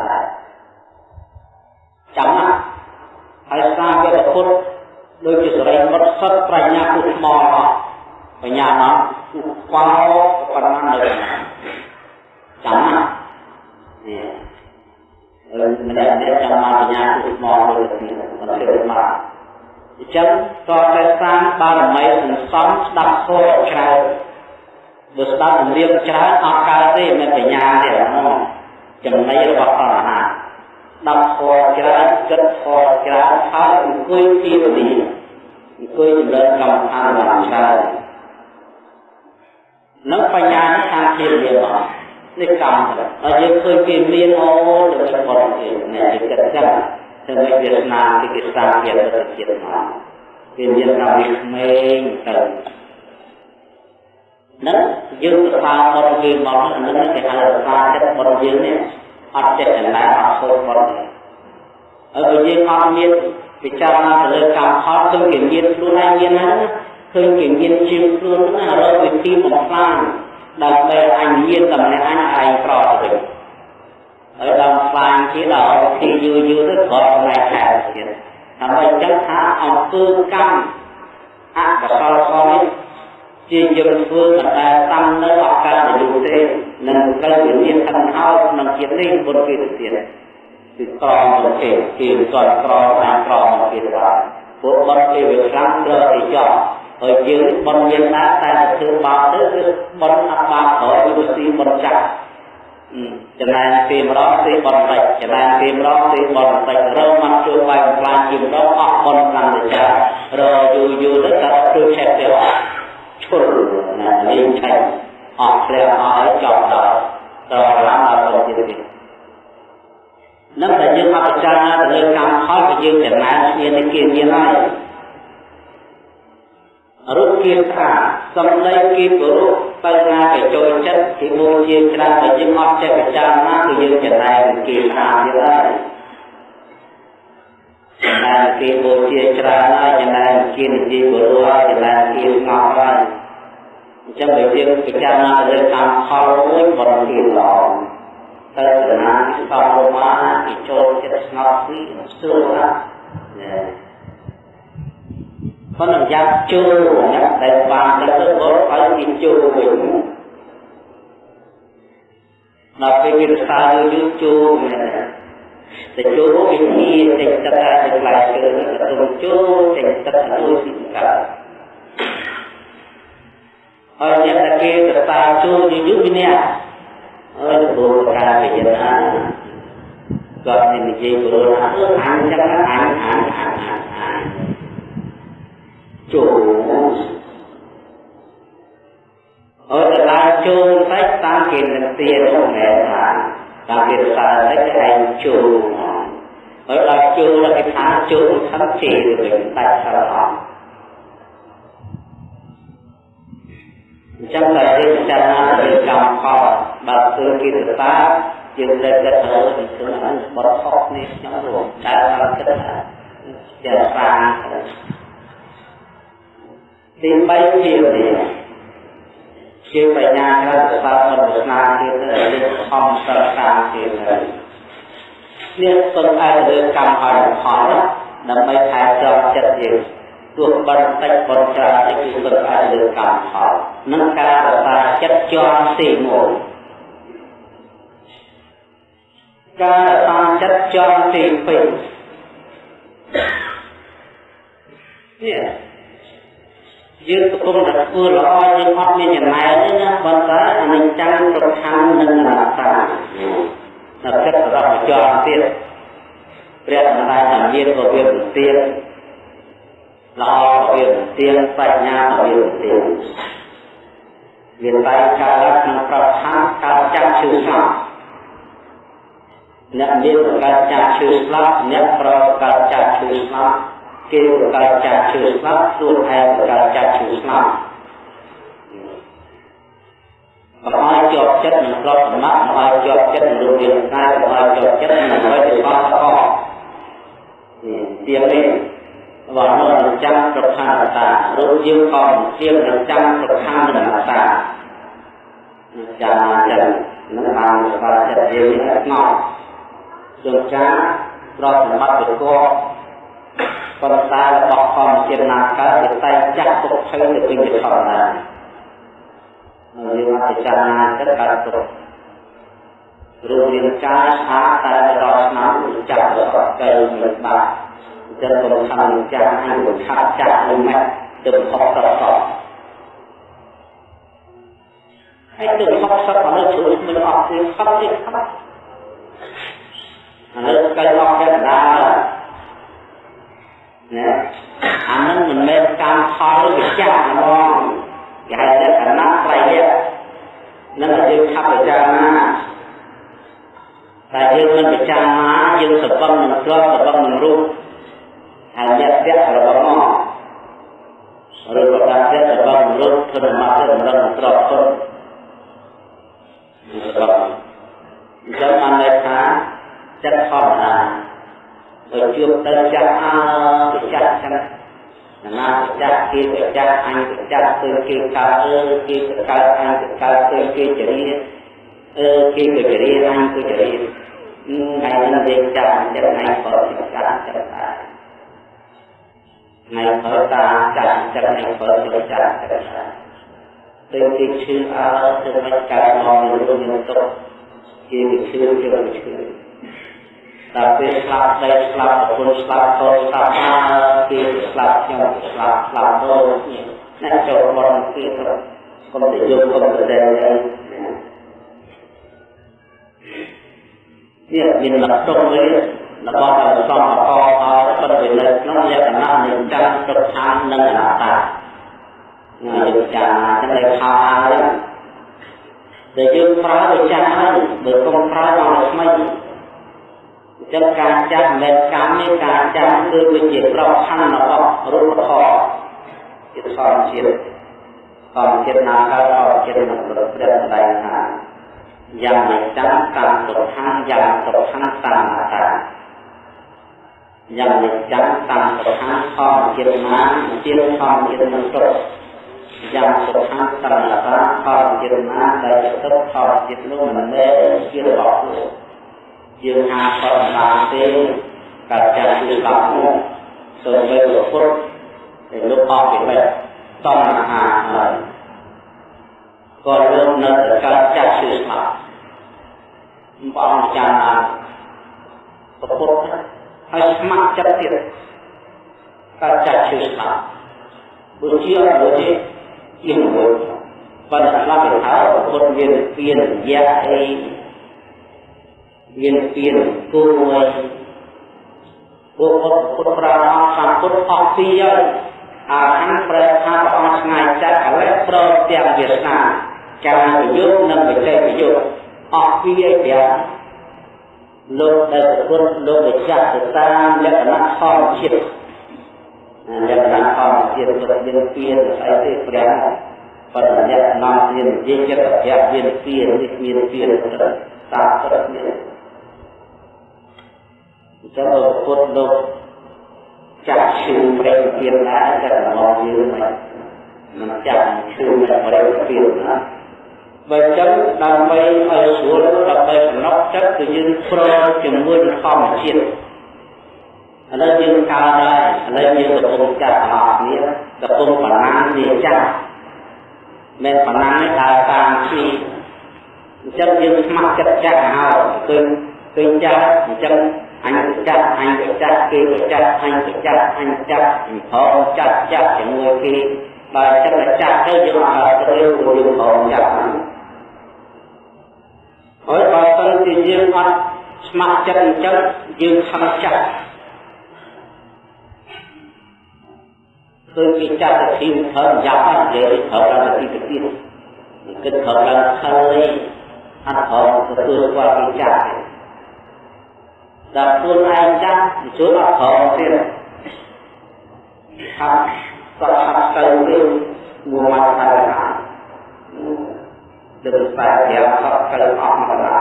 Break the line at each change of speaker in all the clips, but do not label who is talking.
ដែរចាំណាហើយសាវកពុទ្ធដូចជាសរិបុត្រសុទ្ធប្រាជ្ញាពុទ្ធថ្មបញ្ញាណោះខ្វល់ប៉ុណ្ណានៅចាំណានេះអឺម្នាក់ម្នាក់ចាំមកបញ្ញាពុទ្ធថ្មដូចនេះមិនទេមកអញ្ចឹងតតែសាងបារមីសន្សំស្ដាប់ធម៌ច្រើនបើស្ដាប់ជំរាបច្រើនអត់កើតទេមិនបញ្ញាទេហ្នឹង ចំណៃរបស់អរហន្តដាប់ធម៌ច្រើនគិតធម៌ច្រើនហើយអង្គុយពីវេលាអង្គុយចម្រើនកម្មដ្ឋានបានច្រើននឹងបញ្ញានេះខាងពីវេលាមកនេះកម្មដល់យើងឃើញគេមានអូដើម្បីបត់គេអ្នកគេគិតចឹងធ្វើឲ្យវាស្នាគេគេស្ដាប់វាទៅជាតិមកគេមានកម្មវិក្មេងទៅនឹងយើងទៅតាមបត់គេមកនឹងគេហៅថាចិត្តបត់យើងនេះ អត់ចិត្តចំណាយអត់សូមបត់ហើយបើយើងអត់មានពិចារណាទៅលើកម្មផលគឺគេមានខ្លួនឯងមានហ្នឹងឃើញគេមានជាងខ្លួនហ្នឹងរកវិធីបំផ្លាញដើម្បីអញមានតែម្នាក់អញឯងប្រទៅវិញហើយដល់ខ្លាញ់ទៀតដល់វិធីយូរយូរទៅគ្រាន់តែខែទៀតដើម្បីចឹងថាអង្គើកម្មអកុសលផលនេះ ជាយើងធ្វើមិនដែលតាំងនៅឱកាសយូរទេនឹងត្រូវវិញ្ញាណខាងហើយក្នុងជាតិនេះបុត្រគេទៅទៀតគឺក្រមទៅគេគេគាត់ក្រមតាមក្រមគេទៅបានពួកបុត្រគេវាខ្លាំងត្រូវទៅចោះហើយយើងបុណ្យមានណាតែធ្វើបាបទៅគឺបុណ្យអត់បាបក្រោយវាស៊ីបុណ្យចាស់ចំណែនពីម្ដងទីបុណ្យតិចចំណែនពីម្ដងទីបុណ្យតិចរកមកជួយបែបខ្លាចជាម្ដងអស់បុណ្យខ្លាំងទៅចាស់រយូរយូរទៅក៏ជួយឆែកទៅ ឈុលណាលេងឆែកអស់ព្រះអស់ហើយចប់ដល់តឡើងដល់ទៅទៀតនឹងតែយើងអត់ពិចារណាទៅលើកម្មផលក៏យើងចំណាយគ្នានេះគេមានហើយរូបគាថាសំដីគេគោរពទៅណាគេចូលចិត្តគេបូជាច្រើនតែយើងអត់ចេះពិចារណាគឺយើងចំណាយគេថាទៀតហើយ ចំណាយគេបូជាច្រើនហើយចំណាយគេនិយាយគោរពហើយចំណាយគេស្ងប់ហើយអញ្ចឹងបើយើងពិចារណាទៅលើកម្មផលមួយបរិយាល្អទៅចំណាយស្បរមាគេចូលចិត្តស្ងប់ពីស្ទើរណាប៉ុន្តែយ៉ាងជួលណាដែលបានដឹកទៅបរឲ្យគេជួលវិញដល់ពេលគេស្ដារយូរជួលមែន តែជួលវិធីតែទឹកតែខ្លាយជើងទៅជួលតែទឹកទៅពីកាហើយអ្នកតែគេទៅស្ដារជួលយូរយូរវិញ្ញាហើយបូរការវិញ្ញាគាត់និយាយបូរថាអញចឹងអញអញអញអញចូលអត់ឡើងចូលតិចតាមគេនឹងទានោះមែនថា តាមគេសារតិចឯងចូលហើយដល់ចូលដល់គេថាចូលខំជេរទៅតែសរអស់អញ្ចឹងតែយើងពិចារណាទៅកម្មផលបើធ្វើគេទៅតាយើងលើកទឹកទៅពីខ្លួនបត់ខុសនេះខ្ញុំរួមតែមកគិតថាចាសាទី3ជានេះ ជាបញ្ញាក្រៅសបបរស្នាទៀតទៅខំសិក្សាទៀតទៅនេះសំអាតលើកម្មហើយផលដើម្បីថែទាំចិត្តយើងទោះបន្តិចបន្ច្រើនតិចគឺសំអាតលើកម្មផលនឹងការរក្សាចិត្តជាប់ទីមួយការរក្សាចិត្តជាប់ទី2នេះ យើងកំពុងតែធ្វើល្អយើងអត់មានចំណែកទេណាប៉ុន្តែអនិច្ចំប្រខណ្ឌនិងអនត្តានៅចិត្តរបស់ចរទៀតព្រះម្ដាយថាមានក៏វាមិនទៀតល្អក៏វាមិនទៀតបញ្ញាក៏វាមិនទៀតវាតែកើតក្នុងប្រខណ្ឌកើតចាំឈឺស្លាប់អ្នកមានកើតចាំឈឺស្លាប់អ្នកប្រកើតចាំឈឺស្លាប់ គេប្រកាសចាក់ឈឺស្លាប់ខ្លួនឯងប្រកាសចាក់ឈឺស្លាប់បើឲ្យជាប់ចិត្តនឹងក្របសម្បត្តិបើឲ្យជាប់ចិត្តនឹងរូបរាងកាយបើឲ្យជាប់ចិត្តនឹងអ្វីដែលខុសខុសនេះទៀងនេះបើនោះចាំប្រខានតារូបយើងក៏ជានឹងចាំប្រខាននឹងតាចាំចឹងនឹងបានស្គាល់ចិត្តយើងស្ងប់ជួនកាលប្រសម្បត្តិទៅកប៉ុ ន្តែរបស់ធម្មជាតិណាកើតវាតែចាក់ទុកភ័យទៅវិញជាធម្មតាយើងអត់ពិចារណាទៅកើតទុករូបរាងកាយស្អាតតែរាល់ឆ្នាំចាក់រកកែមិនបាទចឹងខ្ញុំខំចាស់ហើយខាត់ចាស់មិនម៉េចទៅខុសប្រកបហើយទៅខុសសត្វមនុស្សជួយមិនអត់ទេខុសទេខុសអានេះកែអស់កែដា ណាអានឹងមិនមែនកម្មផលវិចារហ្មងគេហៅថាកណាត្រៃយៈនឹងយើងខាប់ពិចារណាតែយើងមិនពិចារណាយើងសបឹងនឹងទ្រព្យសបឹងនឹងរូបហើយអ្នកពាក់របស់មកឬក៏ការពាក់របស់មនុស្សធ្វើមកទៅមិនដឹងទ្រព្យទុនរបស់អញ្ចឹងបានន័យថាចិត្តធម្មតា ទៅជួបទៅចាស់អើចាស់ចឹងណាចាស់គេទៅចាស់អញទៅចាស់ទៅគេកើតអើគេទៅកើតអញទៅកើតទៅគេចរិយាអឺគេទៅចរិយាអញទៅចរិយាថ្ងៃនេះយើងចាំចិត្ត ដែរថ្ងៃព្រឹកតាចាំចិត្តថ្ងៃព្រឹកទៅចាំចិត្តដែរទៅគេឈឺអើទៅមិនកើតមកនៅក្នុងទុកគេវាឈឺគេវាឈឺដល់ពេលស្លាប់ដីស្លាប់ប្រពន្ធស្លាប់កូនស្លាប់គេស្លាប់ខ្ញុំស្លាប់ស្លាប់ដូចនេះអ្នកចូលបនគេទៅគុំទៅយកគុំទៅដែលនេះមានលក្ខណៈមួយរបស់ដែលសំអកឲ្យបិទវិនិច្ឆ័យក្នុងលក្ខណៈនៃចាំទុកខាងនិងអនត្តាងាយវិចារណាចឹងតែខោហើយដែលយើងប្រើវិចារហើយបើកុំប្រើមកថ្មី ចឹងការចាំមិនមែនកម្មទេការចាំគឺវាជាប្រខណ្ឌរបស់រូបធម៌ជាធម្មជាតិធម្មជាតិណាកើតធម្មជាតិនឹងប្រព្រឹត្តដែរថាយ៉ាងមិនចាំតាមសុខាយ៉ាងសុខាតាមអតាយ៉ាងមិនចាំតាមសុខាធម្មជាតិណាជាធម្មជាតិនឹងទុកយ៉ាងសុខាតាមអតាធម្មជាតិណាដែលទុកធម្មជាតិនោះមិនមែនជារបស់ខ្លួន យើងហាបរណាទេកើតចាស់គឺស្លាប់មកសូមទៅពុទ្ធតែលោកអស់ពីមិនតំអាហាហើយក៏លោកនៅតែកើតចាស់គឺស្លាប់ព្រះអង្គចារណាពុទ្ធហើយស្ម័គ្រចិត្តទៀតកើតចាស់គឺស្លាប់បុជាបុជាជាមួយប៉ុន្តែស្លាប់ទៅហើយពុទ្ធមានពៀនរយៈអី មានពៀនគួរមួយពួកពុទ្ធពុទ្ធប្រាជ្ញសម្ពុទ្ធអស់ពីហើយអាខាងប្រែថាព្រះអង្គឆ្ងាយចិត្តឥឡូវប្រទាំងវាសនាការប្រយុទ្ធនិងបច្ចេកប្រយុទ្ធអស់ពីហើយប្រាលោកដែលប្រពុតលោកវិចារទៅតាមលក្ខណៈធម្មជាតិលក្ខណៈធម្មជាតិលោកមានពៀនស្អីទេព្រះបរិញ្ញានាំមាននិយាយចិត្តប្រយ័ត្នមានពៀននេះមានពៀនតាមព្រឹកនេះ ចឹងពុទ្ធលោកចាក់ឈឺប្រេងពៀនដែរតែមកយើងមិនមិនចាក់ឈឺប្រេងពៀនណាបើចឹងដើម្បីឲ្យស្រួលដើម្បីសំណុកចិត្តគឺយើងប្រជាមួយនឹងធម្មជាតិឥឡូវយើងកើតហើយឥឡូវយើងកំពុងចាត់អស់គ្នាកំពុងបណ្ណានេះចាស់មិនបណ្ណានេះដើរតាមពីអញ្ចឹងយើងស្ម័គ្រចិត្តចាស់ហើយគឺគឺចាស់អញ្ចឹង អញទៅចាត់អញទៅចាត់គេទៅចាត់អញទៅចាត់អញចាត់ផងចាត់ចាត់ជាមួយគេបើចិត្តតែចាត់ទៅយើងអត់ទៅយើងផងចាត់ហើយបើសិនជាយើងអត់ស្ម័គ្រចិត្តអញ្ចឹងយើងខំចាត់គឺគេចាត់ទៅទីធ្វើយ៉ាប់ហើយនិយាយត្រូវដល់ទីទៅទៀតគិតត្រូវឡើងខើអត់ត្រូវទទួលគាត់គេចាត់ទេ ដល់ខ្លួនឯងចាស់ជួបអត់ក្រទៀតហាត់ក៏ហាត់ទៅវិញមួយមកទៅណាដូចស្បែកយ៉ាហត់ទៅអស់មកណា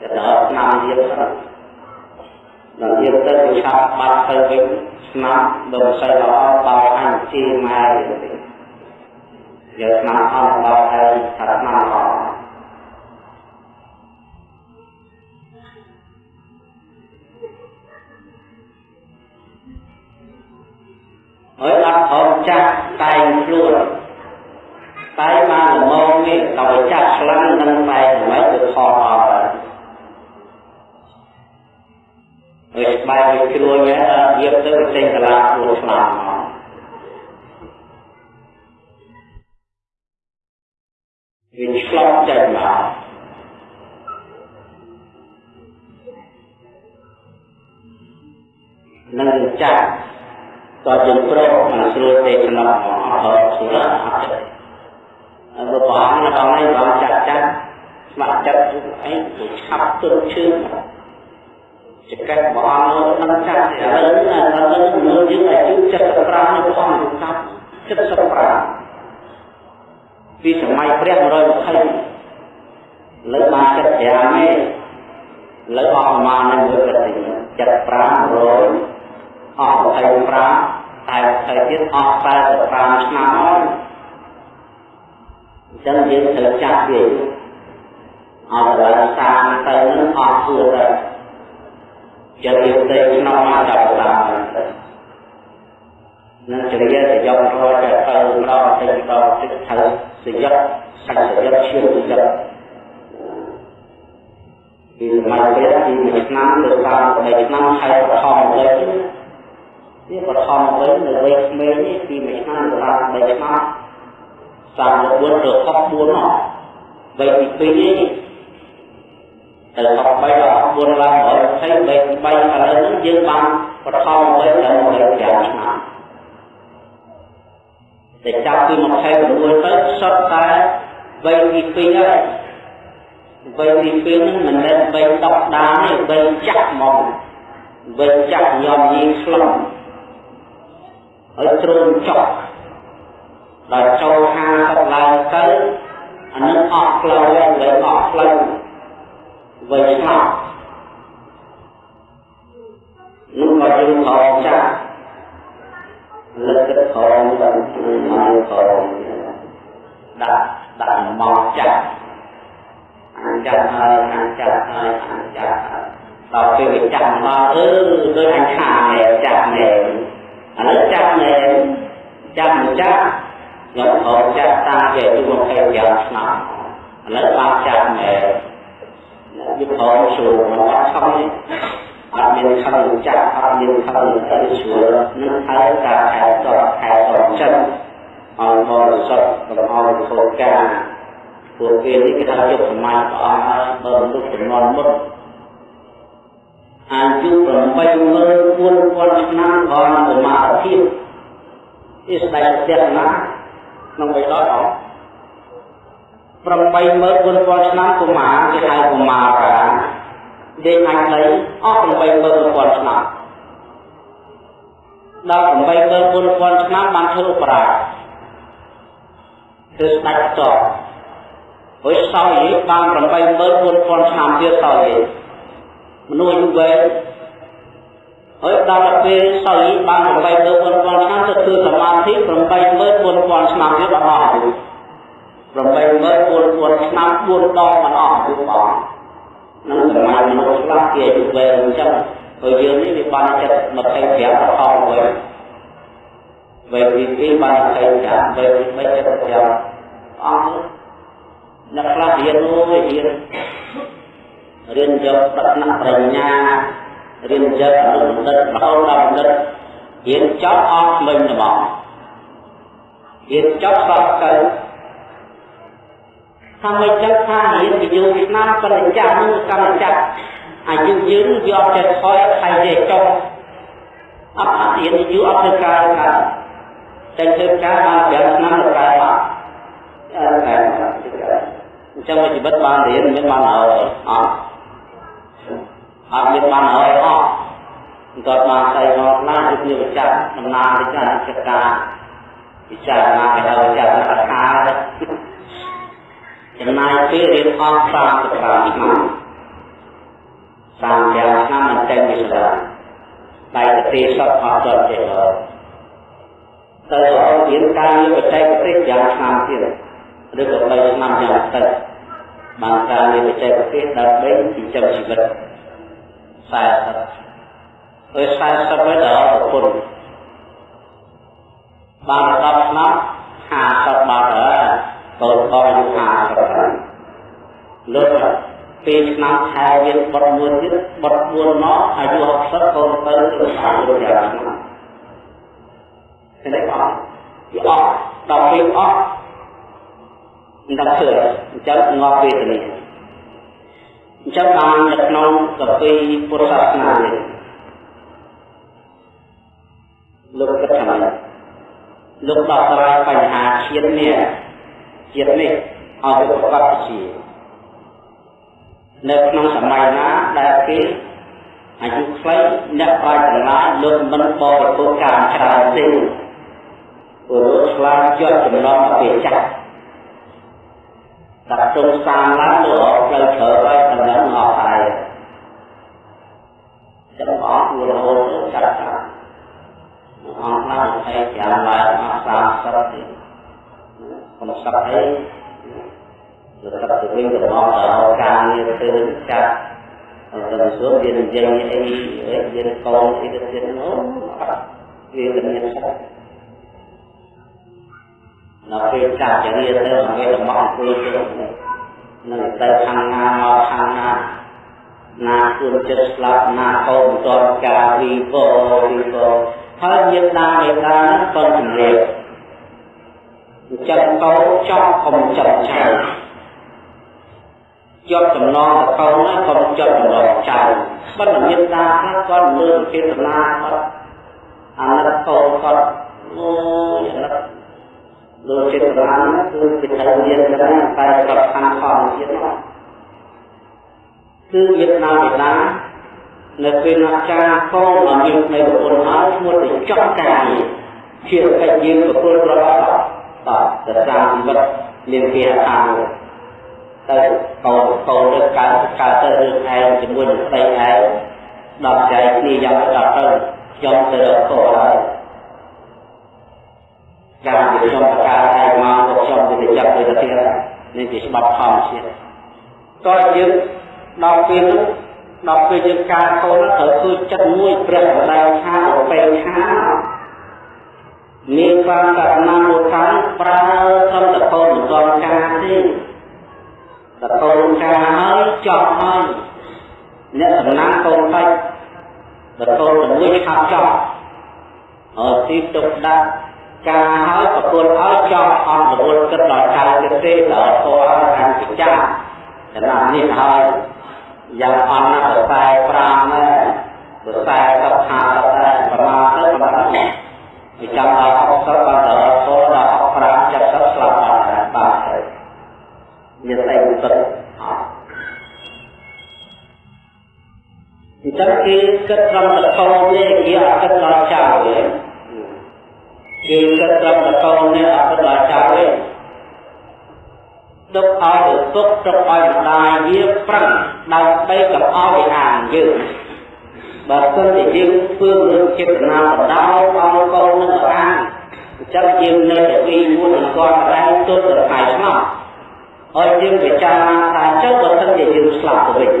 ទៅដល់ឆ្នាំទៀតដល់ទៀតទៅវាឆាប់បាត់ទៅវិញស្នាប់ដល់មិនសូវល្អបោអញជាម៉ែទៅយកស្នាប់អស់បោហើយថាស្នាប់អ ហើយអត់ព្រមចាស់តែងខ្លួនតែបានល្មមនេះដល់ចាស់ខ្លាំងនឹងតែមិនទៅខកអត់ហើយស្បែកវាជ្រួញហើយយកទៅចេញកលាខ្លួនស្លាប់វាឆ្លងចេញមកនឹងចាស់ តើយើងប្រកមិនស្រួលទេក្នុងអត់ស្រួលអត់ទេអរបងនៅក្នុងនេះបងចាស់ចាស់ស្ម័គ្រចិត្តអីទៅឆាប់ទន់ឈឺចកាត់បងនឹងចាស់ឥឡូវណាឥឡូវមើលយើងអាយុ75នៅព្រះអង្គកាប់75ពីសម័យព្រះ120លើបានចិត្ត5ទេលើអស់ប្រមាណនឹងមួយប្រតិ75 100 អស់25តែ20ទៀតអស់45ឆ្នាំហើយអញ្ចឹងយើងត្រូវចាស់វាអត់ដល់តាមទៅនឹងអស់ធ្វើទៅចិត្តយើងទៅក្នុងមកដល់តាមនឹងចរិយាសយករត់ទៅទៅដល់ទៅដល់ទឹកត្រូវសយៈសាច់សយៈឈាមសយៈពីសម័យព្រះពី1ឆ្នាំទៅដល់3ឆ្នាំហើយបឋមទៅ វាបឋមវិញនៅវ័យក្មេងនេះពីមួយឆ្នាំទៅដល់3ឆ្នាំ34ទៅ64នោះវ័យទី2នេះទៅ63ដល់64ឡើង120វ័យទី3ឥឡូវនេះយើងបានបឋមវិញដល់25ឆ្នាំតែចាប់ពី26ទៅសុទ្ធតែវ័យទី2ហើយវ័យទី2ហ្នឹងមិនមែនវ័យដប់ដានទេវ័យចាស់ហ្មងវ័យចាស់ញោមញីខ្លំ ហើយទ្រូងចុះដល់ចូល50ឡើងទៅអានឹងអស់ផ្លូវហើយមិនអស់ផ្លូវវិញឆ្លាប់នោះក៏យើងខំចាស់លើកទឹកខំដល់មកខំដាក់ដាក់មកចាស់អានចាស់ហើយអានចាស់ហើយអានចាស់ដល់ពេលវាចាស់មកអឺដូចអញខាចាស់ណែ ឥឡូវចាប់មែនចាប់មិនចាប់ខ្ញុំហៅចាប់តាជាអាយុ25ឆ្នាំឥឡូវបានចាប់មែនយុទ្ធហោជួមិនអត់ខំទេអត់មានខំចាប់អត់មានខំទៅជួនឹងហើយការខែតខែតចិត្តអរមរសុទ្ធក្នុងអរធោការពួកគេនេះគេថាយុគសម័យព្រះអង្គហើយបើមនុស្សចំនួនមុន អាយុ84000ឆ្នាំក៏នៅមាភាពនេះស្ដេចទេសនាក្នុងបៃដកអត់84000ឆ្នាំកុមារគេហៅកុមារាដេកអញដីអស់84000ឆ្នាំដល់84000ឆ្នាំបានធ្វើប្រាគឺស្ដេចតហើយសោយបាន84000ឆ្នាំទៀតសោយ មនុស្សអាយុវែងហើយដល់ពេលសោយបាន84000ឆ្នាំទៅធ្វើសមាធិ84000ឆ្នាំទៀតអស់អាយុ84000ឆ្នាំ4ដងមិនអស់អាយុបងនឹងសម័យមនុស្សខ្លះគេអាយុវែងអញ្ចឹងហើយយើងនេះវាបានចិត្ត25ប្រហោវិញវេទី2បាន25វេទី3 75អស់អ្នកខ្លះរៀនអូយរៀន រៀនយកប្រាថ្នាបញ្ញារៀនយកអនុបណ្ឌិតរហូតដល់បណ្ឌិតរៀនចប់អស់មិញត្មងរៀនចប់សពទៅថាមិនចឹងថារៀនពីយូរឆ្នាំបរិច្ចានឹងកម្មចាត់អាយុយើងយកតែថយថៃទេចុះអត់អត់រៀនយូរអត់ធ្វើការថាតែធ្វើការបាន5ឆ្នាំទៅកើតអត់អញ្ចឹងជីវិតបានរៀនមានបានហើយអត់ អត់មានបានហើយអស់គាត់បានស្អីមកណាគឺជាវិចារដំណើរវិចារចកាពិចារណាគេហៅវិចារណាខាចំណាយពេលរៀនអស់35ឆ្នាំ35ឆ្នាំមិនតែវិសាដៃប្រទេសសតអត់ដល់ទេទៅរៀនការបច្ចេកទេសយ៉ាងឆ្នាំទៀតឬក៏3ឆ្នាំយ៉ាងទៅបានការរៀនបច្ចេកទេសដើម្បីចិញ្ចឹមជីវិត 40ហើយ40ហើយដល់ប្រពន្ធបាន10ឆ្នាំ50បាត់ហើយកូនបងអាយុ50ឆ្នាំលើកពេលឆ្នាំខែវាបត់មួយទៀតបត់4មកអាយុ60កូនទៅទៅអាយុយ៉ាងឆ្នាំឃើញទេបងវាអស់ដល់ពេលអស់មិនដឹងធ្វើអញ្ចឹងងាប់វេទនា អញ្ចឹងបាននៅក្នុងកពីពុទ្ធសាសនានេះលោកគិតថាម៉េចលោកដោះស្រាយបញ្ហាជាតិនេះជាតិនេះឲ្យប្រកបជានៅក្នុងសម័យណាដែលគេអាយុខ្លីអ្នកប្រាជ្ញទាំងឡាយលោកមិនបរិភោគការច្រើនទេព្រោះឆ្លាតជាប់ចំណងពេលចាស់ ដាក់ទុំសាងឡើងទៅអត់ផ្លូវត្រូវឲ្យតំណែងអស់ហើយចាំអស់រហូតចាត់ចាស់អស់ឡើង25ឡើងអស់30ទេកុំសឹកអីទៅទឹកទៅវិញទៅម កដល់ការងារធ្វើចាត់ទៅសួរវានិយាយអីវាកូនអីទៅទៀតនោះវាមានសឹកនៅពេលចាត់ចរិយាទៅវាទៅមកអង្គុយទៅនឹងទៅខាងណាមកខាងណាណាជួនចិត្តស្លាប់ណាកូនតរការវីវវីវហើយយើងដាមេដាហ្នឹងក៏ជំរាបចិត្តកោចង់កុំចិត្តចៅជាប់ចំណងតកូនណាកុំជាប់ចំណងចៅបើមានដាខ្លះគាត់លើកចេតនាគាត់អាណិតកូនគាត់អូយអាណិត លោកចេតនាគឺជាត្រូវមានច្រើនតែប្រខានខំទៀតមកគឺវៀតណាមវៀតណាមនៅពេលណាចាកូនអមាននៃប្រពន្ធហើយឈ្មោះទៅចង់ការជាកិច្ចយើងប្រពន្ធរបស់តតទៅតាមជីវិតមានគេថាទៅកូនកូនទៅកើតកើតទៅរឿងឯងជាមួយនឹងស្ដីឯងដល់ចែកគ្នាយ៉ាងដល់ទៅខ្ញុំទៅរកកូនហើយ យ៉ាងជាខ្ញុំបកាឯងមកទៅខ្ញុំទៅចាប់ទៅទៅទៀតនេះជាច្បាប់ធម្មជាតិតើយើងដល់ពេលនោះដល់ពេលយើងការកូនត្រូវធ្វើចិត្តមួយព្រះបដាថាអបេក្ខាមានបានករណីមួយខាងប្រើធម្មតកូនមិនទាន់ការទេតកូនការហើយចប់ហើយអ្នកសំណាងកូនតិចតកូនមួយខាត់ចប់ហើយទីទុកដាក់ ការហើយប្រគល់ឲ្យចង់អត់រវល់គិតដល់ចៅទៀតទេដល់ធေါ်ឲ្យខាងពិចារណានេះហើយយ៉ាងអន់ណាស់ខ្សែ5ដែរខ្សែ10 50ដែរប្រមាណទៅប្រមាណនេះពីចាំដល់60បានដល់ធေါ်ដល់65 70ស្លាប់បាត់ហើយបាទមានតែឧត្តរអញ្ចឹងគេគិតត្រឹមតែកូននេះគេអត់គិតដល់ចៅទេ គេគិតត្រឹមតែកូននេះអត់គិតដល់ចៅទេទុកឲ្យឪពុកទុកឲ្យម្ដាយវាប្រឹងដើម្បីកុំឲ្យវាអានយើងបើសិនជាយើងធ្វើរឿងចេតនាបដោឲ្យកូននឹងអានអញ្ចឹងយើងនៅតែពីមួយនឹងគាត់ដែរទុតទៅថ្ងៃស្លាប់ហើយយើងពិចារណាថាចុះបើសិនជាយើងស្លាប់ទៅវិញ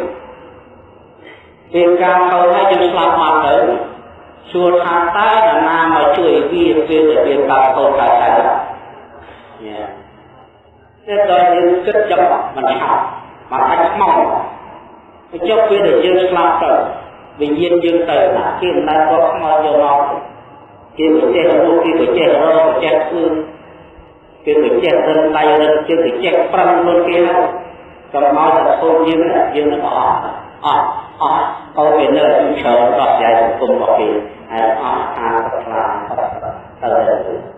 ពេលការកូនហើយយើងស្លាប់មកទៅ សួរថាតើនរណាមកជួយវាពេលដែលវាកើតកូនកើតកើតយ៉ាតែដល់យើងគិតចាប់មិនឆាប់មកអាចខ្មោចទៅចុះពេលដែលយើងស្លាប់ទៅវិញ្ញាណយើងទៅណាគេមិនដែលគាត់ខ្មោចយកមកគេទៅចេះរូបគេទៅចេះរកចេះធ្វើគេទៅចេះរឹងដៃរឹងជើងទៅចេះប្រឹងខ្លួនគេហើយកុំមកតែធូបយើងយើងនឹងអស់ អស់អស់កូនវានៅច្រើនដោះស្រាយសង្គមរបស់គេហើយអស់អាខ្លាទៅ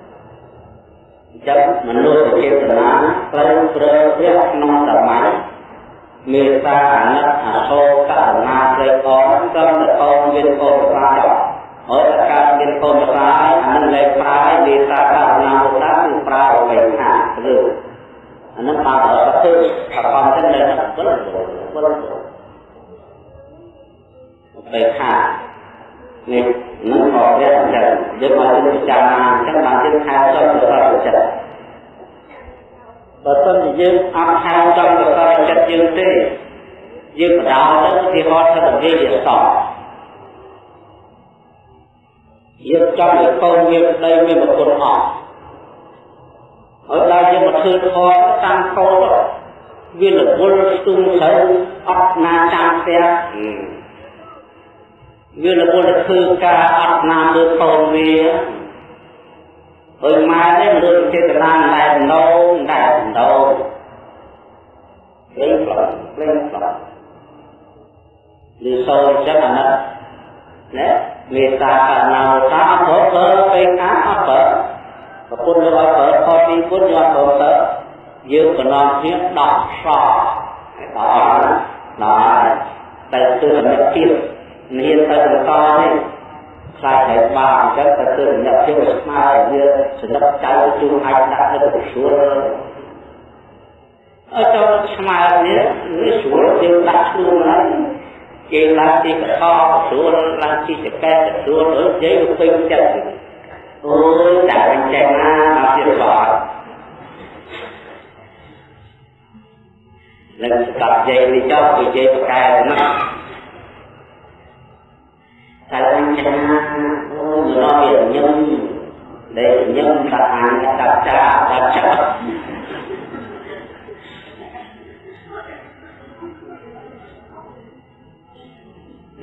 ចឹងមនុស្សចេតនាត្រូវប្រើព្រះក្នុងសម័យមេត្តាអាណិតអសោករុណាព្រៃកងត្រឹមតែកូនមានកូនប្រសាហើយតែការមានកូនប្រសាអានឹងលែងប្រើមេត្តាករុណាមុតាគឺប្រើអ្វីថាឬអានឹងបានប្រតិប្រកំទៅនៅក្នុងវិលវិល ទៅថានេះនឹងមកព្រះអញ្ចឹងយើងមកពិចារណាអញ្ចឹងបានជាខែចុះទៅដល់ចិត្តបើសិនជាយើងអត់ខែចង់ទៅដល់ចិត្តយើងទេយើងបដោទៅទីហត់ទៅនិយាយវាសោះយើងចង់ឲ្យកូនមានប្តីមានប្រពន្ធអស់ឲ្យដល់យើងមកធ្វើធម៌តាំងកោវារវល់ស្ទុំត្រូវអត់ណាចាំផ្ទះ វារវល់ទៅធ្វើការអត់ណាមើលកូនវាហើយម៉ែនេះមនុស្សចេតនាតែដងតែដងព្រេងផ្លោះព្រេងផ្លោះឬសូរចិត្តអាណិតណាមេត្តាករុណាឧតាអត់ប្រើប្រើពេលខាអត់ប្រើប្រពន្ធយកឲ្យប្រើខទីពុទ្ធយកប្រើទៅយើងកណ្ដងគ្នាដោះសដល់ដល់តែគឺសម្រាប់ទៀត មានទៅបន្តនេះខ្លាចតែបាអញ្ចឹងតែគឺសម្រាប់ភាពស្មារតីវាសម្រាប់ចៅជួអាចដាក់នៅក្នុងស្រួលអត់ចូលស្មារតីនេះស្រួលយើងដាក់ខ្លួនហើយគេឡើងទីកថស្រួលឡើងទីចកែស្រួលទៅនិយាយទៅពេញចិត្តអូយដាក់អញ្ចឹងណាមកទៀតបាទនឹងស្ដាប់និយាយនេះចុះនិយាយប្រកែណា តែអញ្ចឹងអូយរកញឹមដែលញឹមដាក់អានដាក់ចាដាក់ចា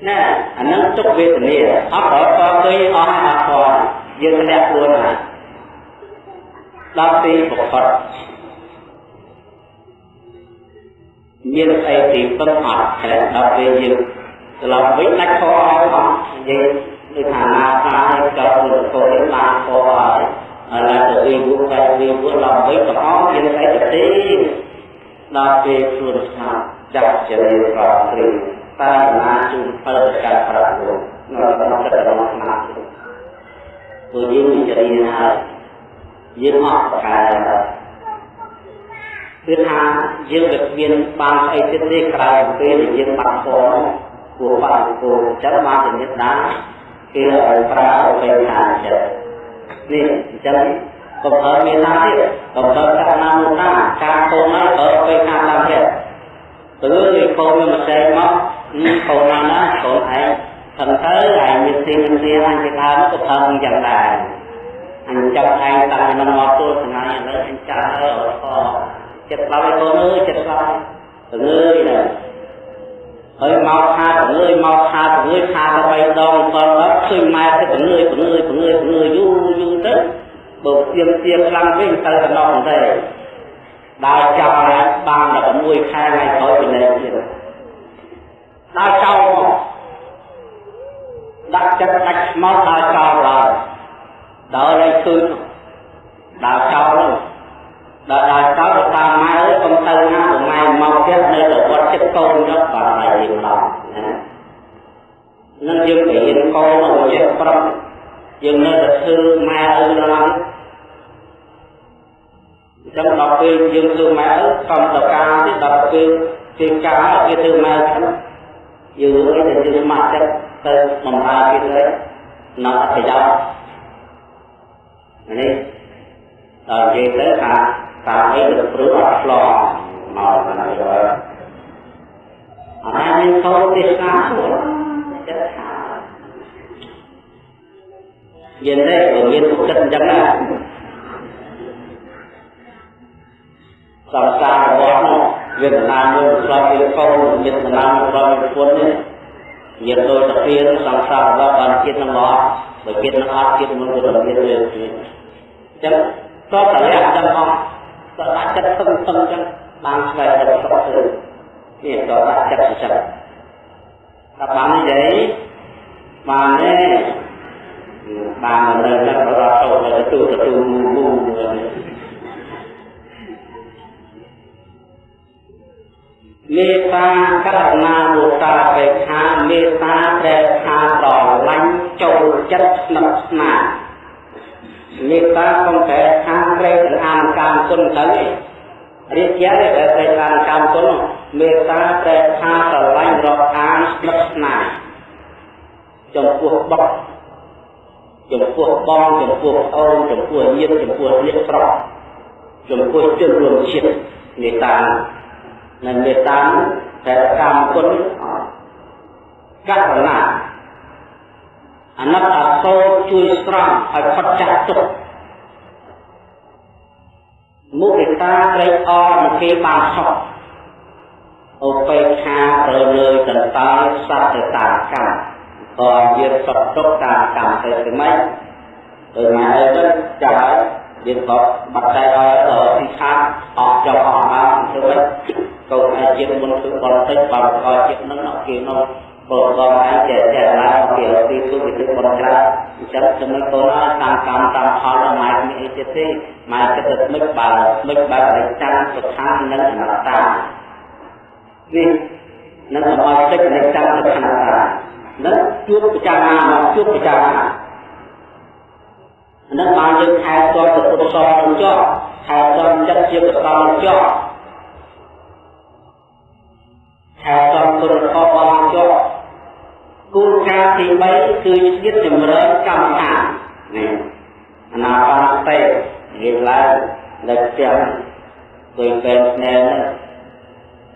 ណែអានឹងទុកវេទនាអត់ដល់តឃើញអស់អត់ធន់យើងធ្លាក់ខ្លួនហើយដល់ទីប្រកបមានអីទីពឹងអត់តែដល់ពេលយើង ត្រឡប់វិញដាច់ខអស់អស់យើងដូចថាណាថាឲ្យចូលទៅចូលបានខហើយហើយឡើងទៅវិញពួកតែវិញពួកឡើងវិញទាំងអស់មានអីទៅទីដល់ពេលខ្លួនស្ងាត់ចាប់ចរិយាប្រព្រឹត្តតាណាជូនផលការប្រាក់លោកនៅក្នុងចិត្តរបស់ស្មារតីព្រោះយើងវិចារណាហើយយើងអត់កែគឺថាយើងវាមានបានស្អីទៀតទេក្រៅពីពេលដែលយើងបាត់ធម៌ គួរបាត់គួរចឹងបានជាមេត្តាគេឲ្យប្រើឲ្យពេលថាចិត្តនេះអញ្ចឹងកុំប្រើមេត្តាទៀតកុំប្រើកណ្ណាមុតាការកូនហើយប្រើពេលថាតាមចិត្តទៅលើកូនវាមកចែកមកកូនណាណាកូនឯងថឹងទៅឯងមានទីមានទីអញគេដើមក៏ថឹងយ៉ាងដែរអញចាប់ឯងតាំងពីមកទល់ថ្ងៃឥឡូវអញចាស់ហើយអត់ខចិត្តស្លាប់ឲ្យកូនអើយចិត្តស្លាប់ទៅងើយណា ហើយមកថាទៅងើយមកថាទៅងើយថាទៅបីដងតដល់ឃើញម៉ែទៅទៅងើយទៅងើយទៅងើយទៅងើយយូរយូរទៅបើទៀមទៀមខ្លាំងវិញទៅដល់នោះទេដើរចាប់បានតែ6ខែថ្ងៃក្រោយពីនេះទៀតដើរចោលមកដាក់ចិត្តដាច់ស្មោះដើរចោលឡើយដើរលេងឃើញដើរចោលហ្នឹង ដើរដើរចោលទៅតាមម៉ែអើយកុំទៅណាព្រោះម៉ែមកទៀតនៅតែវត្តចិត្តកូនទៅបាទហើយយើងឡោណានឹងយើងទៅរៀនកូនមកចេះប្រាប់យើងនៅតែធ្វើម៉ែឪដល់អញ្ចឹងដល់ពេលយើងធ្វើម៉ែឪសំតកាទៀតដល់ពេលពេលការគេធ្វើម៉ែឪយើងអីដែលយើងស្ម័គ្រចិត្តទៅបំរើគេទៅនៅអត្ថប្រយោជន៍នេះដល់និយាយទៅថា តាមអីទៅព្រឹកអត់ឆ្លងមកដល់ហើយអរមានខោទេសនាចិត្តថាយើងទេមានទុកចិត្តអញ្ចឹងណាសង្សាររបស់នោះវេទនាមួយស្លាប់ពីកូនវេទនាមួយស្លាប់ពីពុននេះញាតិដូចតាពីសង្សាររបស់បានជាតិនឹងអត់បើជាតិនឹងអត់ជាតិនឹងទៅមានវាអញ្ចឹងតបតលាក់ទាំងអស់ តដាក់ចិត្តសឹងសឹងអញ្ចឹងបានស្វែងរកសុខទៅនេះតដាក់ចិត្តអញ្ចឹងតែបាននិយាយបានទេបាននៅនៅរត់ទៅទៅទៅមូមូមេត្តាករុណាមុតាបេខាមេត្តាប្រែខាស្រឡាញ់ចូលចិត្តស្និទ្ធស្នាល មេត្តាកុំប្រែខាប្រែទាំងអានកម្មគុណទៅរៀបជាតែប្រែខាកម្មគុណមេត្តាប្រែខាស្រឡាញ់រកអានស្និទ្ធស្នាលចំពោះបុកចំពោះបងចំពោះអូនចំពោះញាតិចំពោះញាតិស្រុកចំពោះជនរួមជាតិមេត្តានិងមេត្តាតែកម្មគុណករុណា អាណិតអាសូរជួយស្រង់ឲ្យផុតចាស់ទុក្ខមុខិតាត្រេកអរនឹងគេបានសោះឧបេក្ខារើលើយតន្តើសត្វទៅតាមកម្មក៏យើងសុខទុក្ខតាមកម្មទៅស្មិចទៅមកអីទៅចាំហើយយើងក៏បាត់តែឲ្យដល់ទីខាអស់ចុះអស់បានធ្វើម៉េចកូនឯជាតិមុនធ្វើបរិតិចបើក៏ជាតិនឹងអត់គេនោះ បើក៏អាចចេះចេះឡើងពីទីទុវិធីបរិច្រាអញ្ចឹងចំណុចកូនតាមកម្មតាមផលដល់ម៉ែមានអីទៀតទេម៉ែគិតទៅមិនបើមិនបើអនិច្ចំសុខានិងអនត្តានេះនឹងសមាជិកនៃកម្មសុខានត្តានឹងជួបពិចារណាមកជួបពិចារណានឹងបានយើងខែតទៅពុទ្ធសរនឹងចោះខែតចិត្តជាកសលចោះខែតគុណខបបានចោះ គោលការណ៍ទី3គឺជាតិចម្រើនកម្មដ្ឋាននេះអនាបានទេនិយាយឡើងលើផ្ទះដោយពេលស្នេហ៍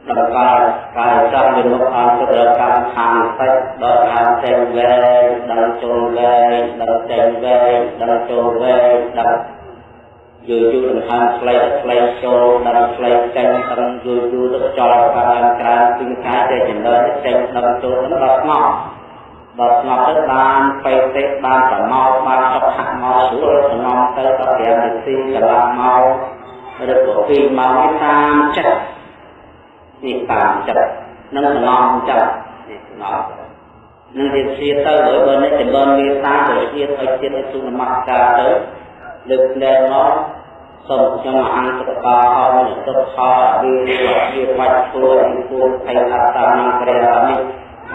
ដល់កាលកាលចាំវិមុខអន្តរកម្មខាងតិចដល់ខាងចេញវែងដល់ចូលវែងដល់ចេញវែងដល់ចូលវែងដល់យូរយូរដង្ហើមផ្លេចផ្លេចចូលដល់ផ្លេចចេញដល់យូរយូរទៅចោលខាងក្រៅពីកាយតែចំណើចេញដល់ចូលដល់ស្ងប់ ដល់ស្ងប់ទៅបានបេតិបានប្រមោទបានសុខៈមកស្រួលសំងទៅដល់5នាទីកន្លះម៉ោងឬក៏2ម៉ោងតាមចិត្តនេះតាមចិត្តនឹងសំងចិត្តនេះសំងនឹងវាជាទៅហើយបើនេះចម្រើនមេត្តាទៅជាឲ្យជាតិឲ្យទូនមស្ការទៅលើកលែងមកសូមខ្ញុំអង្គតកាអរនិទុខោវិរិយជាបាច់ពួរពីពួរភ័យអត្តានព្រះរាមិ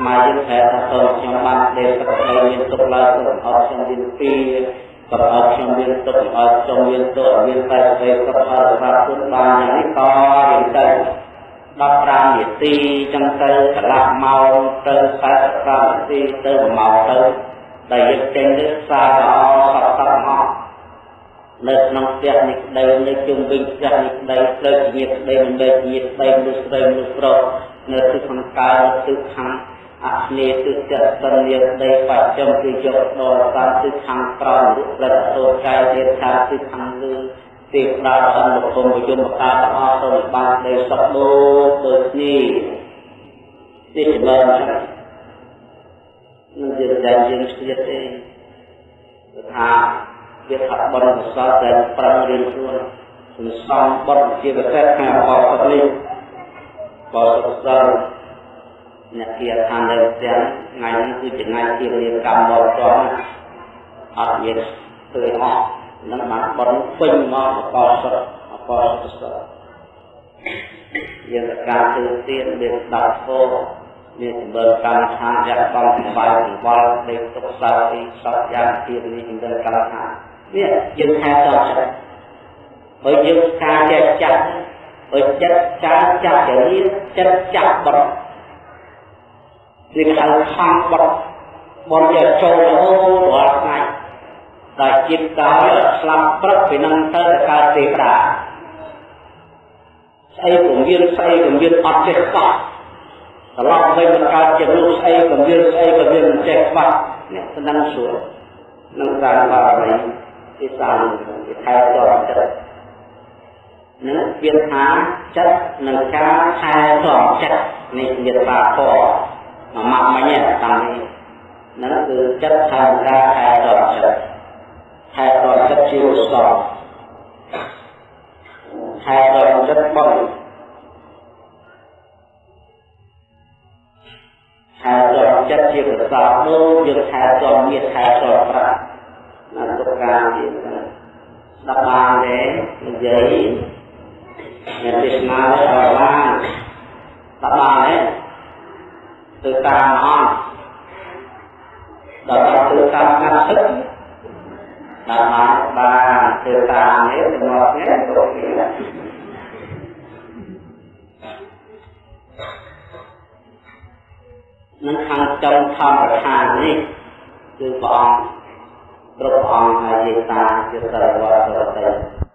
មកយើងតែថាសូមខ្ញុំបានទេសក្តិមានទុកឡើងសូមអរខ្ញុំមានពីក៏អត់ខ្ញុំមានទុកអត់ខ្ញុំមានទុកមានតែស្ដីក៏អត់ប្រាប់គុណបានយ៉ាងនេះក៏រៀនទៅ15នាទីចឹងទៅកន្លះម៉ោងទៅ45នាទីទៅ1ម៉ោងទៅដែលយើងចេញទៅសារល្អសត្វសត្វមកនៅក្នុងផ្ទះនេះក្តីនៅជុំវិញផ្ទះនេះក្តីផ្លូវជាក្តីមិនមែនជាក្តីមនុស្សស្រីមនុស្សប្រុសនៅទិសខាងកើតទិសខាង អស្នេទិសចិត្តសញ្ញាក្តីបច្ចុប្បន្នគឺយកដល់តាមទិសខាងក្រោមរូបផ្លិតសូរកាយទៀតថាទិសខាងលើទេវតាអនុគមយមកាទាំងអស់សូមបានដីសុខដូចដូចនេះនេះចម្រើននឹងយើងដែលយើងស្ទាតទេថាវាថាបរិសុទ្ធតែប្រឹងរៀនខ្លួនសន្សំបរិជាពិសេសខាងបរិសុទ្ធនេះបរិសុទ្ធ អ្នកគៀឋាននៅទាំងថ្ងៃនេះគឺជាថ្ងៃជារៀបកម្មបរិសុទ្ធអត់មានឃើញអស់នឹងបានបន់ពេញមកអបសុទ្ធអបសុទ្ធយើងតការទិទានមានស្ដាប់ធម៌មានចម្រើនកម្មដ្ឋានយ៉ាងបងសម្បាយសង្វល់ដេកទុកសៅទីសពយ៉ាងទៀតនេះចម្រើនកម្មដ្ឋាននេះយើងថែតចិត្តហើយយើងការចេះចាស់ហើយចិត្តការចាស់ចរិតចិត្តចាស់បត់ នេះហៅខំបត់បត់យកចូលរហូតរាល់ថ្ងៃដែលជាតិកាយស្លាប់ព្រឹកពីនឹងទៅកើតទេវតាស្អីក៏មានស្អីក៏មានអត់ចេះខ្វះត្រឡប់វិញមកកើតជាមនុស្សស្អីក៏មានស្អីក៏មានមិនចេះខ្វះនេះស្ដឹងស្រួលនឹងតាមបារមីទីសាមទីថែទាំចិត្តនឹងវាថាចិត្តនឹងការថែទាំចិត្តនេះជាបាធរ មួយម៉ាក់មិញតាមនេះនឹងគឺចិត្តថាការថែទាំចិត្តហេតុដល់ចិត្តជាកុសលហេតុដល់ចិត្តបុណ្យហេតុដល់ចិត្តជាកុសលនោះយើងហេតុដល់មានហេតុដល់ប្រាក់ណាទុកការទៀតស្ដាប់បានទេនិយាយអ្នកទេសនាដល់បានស្ដាប់បានទេ ទៅតាមអត់ដល់ទៅតាមកាត់ទឹកតាមបានធ្វើតាមនេះមកនេះទៅនេះនឹងខាងចំធម្មប្រធាននេះគឺព្រះអង្គគ្រប់អង្គហើយយេតាជាសរវត្តរត